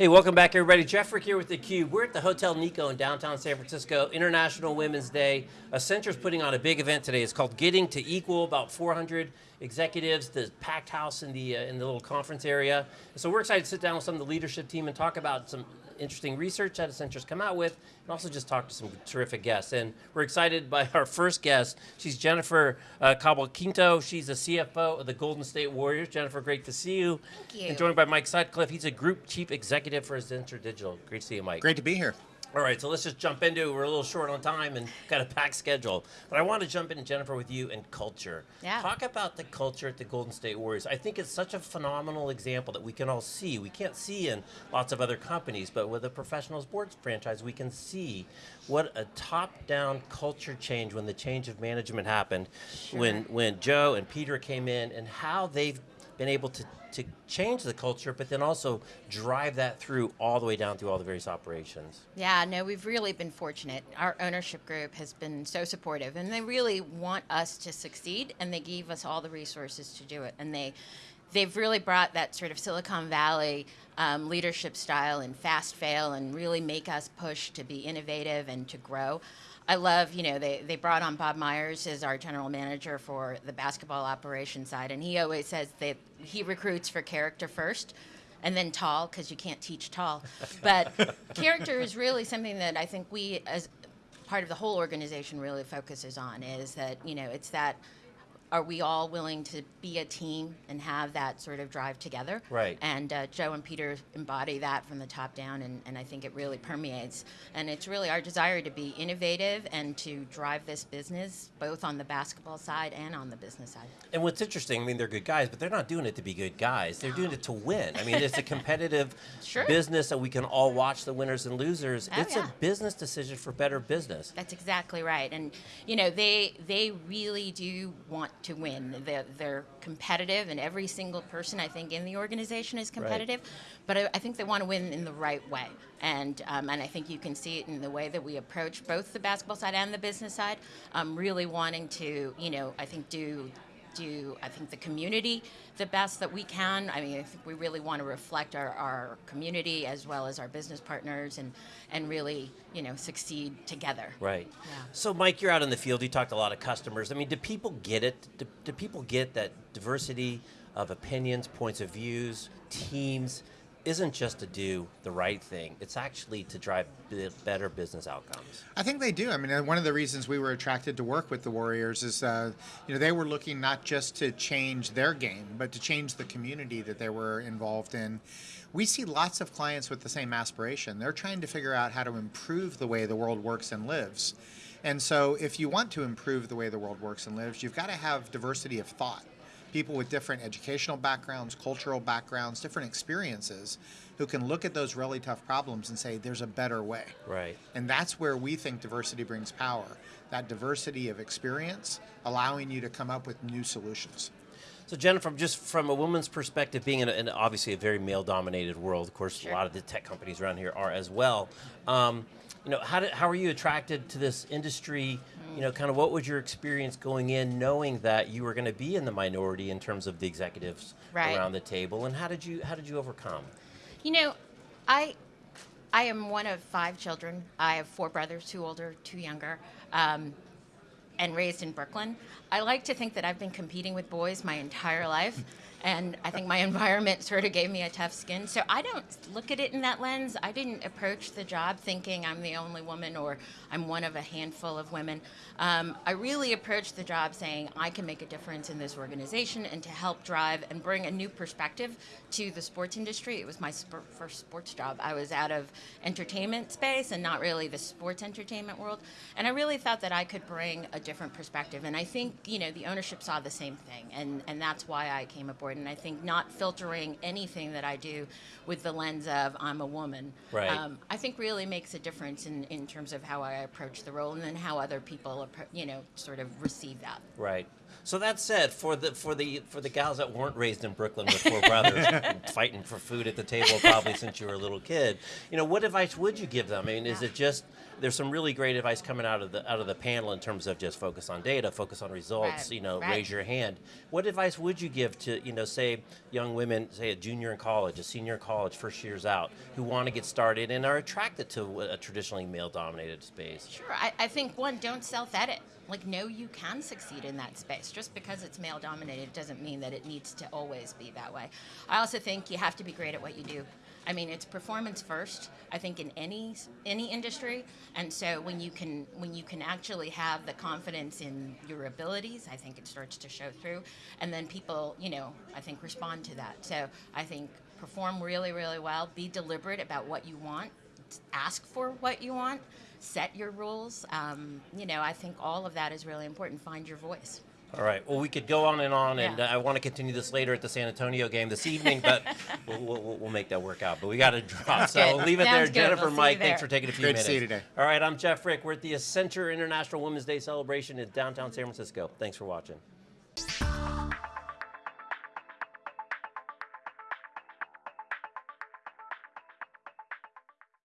Hey, welcome back everybody. Jeff Frick here with theCUBE. We're at the Hotel Nikko in downtown San Francisco, International Women's Day. Accenture's putting on a big event today. It's called Getting to Equal, about 400 executives, the packed house in the, uh, in the little conference area. So we're excited to sit down with some of the leadership team and talk about some interesting research that Accenture's come out with, and also just talk to some terrific guests. And we're excited by our first guest. She's Jennifer uh, Cabalquinto. She's the CFO of the Golden State Warriors. Jennifer, great to see you. Thank you. And joined by Mike Sutcliffe. He's a Group Chief Executive for Accenture Digital. Great to see you, Mike. Great to be here. All right, so let's just jump into it. We're a little short on time and got a packed schedule. But I want to jump in, Jennifer, with you and culture. Yeah. Talk about the culture at the Golden State Warriors. I think it's such a phenomenal example that we can all see. We can't see in lots of other companies, but with a professional sports franchise, we can see what a top-down culture change when the change of management happened, when, when Joe and Peter came in, and how they've been able to, to change the culture, but then also drive that through all the way down through all the various operations. Yeah, no, we've really been fortunate. Our ownership group has been so supportive, and they really want us to succeed, and they gave us all the resources to do it. And they, they've really brought that sort of Silicon Valley um, leadership style and fast fail, and really make us push to be innovative and to grow. I love, you know, they, they brought on Bob Myers as our general manager for the basketball operation side, and he always says that he recruits for character first, and then tall, because you can't teach tall. But character is really something that I think we, as part of the whole organization, really focuses on, is that, you know, it's that, are we all willing to be a team and have that sort of drive together? Right. And uh, Joe and Peter embody that from the top down, and, and I think it really permeates. And it's really our desire to be innovative and to drive this business, both on the basketball side and on the business side. And what's interesting, I mean, they're good guys, but they're not doing it to be good guys. They're doing it to win. I mean, it's a competitive Sure. business that we can all watch the winners and losers. Oh, it's yeah. a business decision for better business. That's exactly right, and you know they they really do want to win. They're, they're competitive, and every single person I think in the organization is competitive. But I, I think they want to win in the right way, and um, and I think you can see it in the way that we approach both the basketball side and the business side. Um, really wanting to you know I think do do I think the community the best that we can. I mean, I think we really want to reflect our, our community as well as our business partners and and really you know succeed together. Right. Yeah. So, Mike, you're out in the field. You talked to a lot of customers. I mean, do people get it? Do, do people get that diversity of opinions, points of views, teams isn't just to do the right thing. It's actually to drive better business outcomes. I think they do. I mean, uh, one of the reasons we were attracted to work with the Warriors is, uh, you know, they were looking not just to change their game, but to change the community that they were involved in. We see lots of clients with the same aspiration. They're trying to figure out how to improve the way the world works and lives. And so, if you want to improve the way the world works and lives, you've got to have diversity of thought. People with different educational backgrounds, cultural backgrounds, different experiences who can look at those really tough problems and say, there's a better way. Right. And that's where we think diversity brings power. That diversity of experience, allowing you to come up with new solutions. So Jennifer, just from a woman's perspective, being in, a, in obviously a very male-dominated world, of course, Sure. a lot of the tech companies around here are as well. Um, you know, how, did, how are you attracted to this industry? You know, kind of what was your experience going in, knowing that you were going to be in the minority in terms of the executives Right. around the table, and how did you how did you overcome? You know, I I am one of five children. I have four brothers, two older, two younger, um, and raised in Brooklyn. I like to think that I've been competing with boys my entire life. And I think my environment sort of gave me a tough skin. So I don't look at it in that lens. I didn't approach the job thinking I'm the only woman or I'm one of a handful of women. Um, I really approached the job saying I can make a difference in this organization and to help drive and bring a new perspective to the sports industry. It was my sp- first sports job. I was out of entertainment space and not really the sports entertainment world. And I really thought that I could bring a different perspective. And I think, you know, the ownership saw the same thing. And, and that's why I came aboard. And I think not filtering anything that I do with the lens of I'm a woman, Right. um, I think really makes a difference in, in terms of how I approach the role and then how other people, you know, sort of receive that. Right. So that said, for the for the for the gals that weren't raised in Brooklyn with four brothers fighting for food at the table probably since you were a little kid, you know, what advice would you give them? I mean, is it just there's some really great advice coming out of the out of the panel in terms of just focus on data, focus on results. Right, You know, right. raise your hand. What advice would you give to you know, say young women, say a junior in college, a senior in college, first years out, who want to get started and are attracted to a traditionally male-dominated space? Sure. I, I think one, don't self edit. Like, no, you can succeed in that space. Just because it's male dominated doesn't mean that it needs to always be that way. I also think you have to be great at what you do. I mean, it's performance first. I think in any any industry, and so when you can when you can actually have the confidence in your abilities, I think it starts to show through, and then people, you know, I think respond to that. So I think perform really, really well. Be deliberate about what you want ask for what you want, set your rules. Um, you know, I think all of that is really important. Find your voice. All right. Well, we could go on and on, and Yeah. I want to continue this later at the San Antonio game this evening, but we'll, we'll, we'll make that work out. But we got to drop, so good. we'll leave it there. Good. Jennifer, We'll Mike, there. thanks for taking a few Great to see you today. All right, I'm Jeff Frick. We're at the Accenture International Women's Day celebration in downtown San Francisco. Thanks for watching.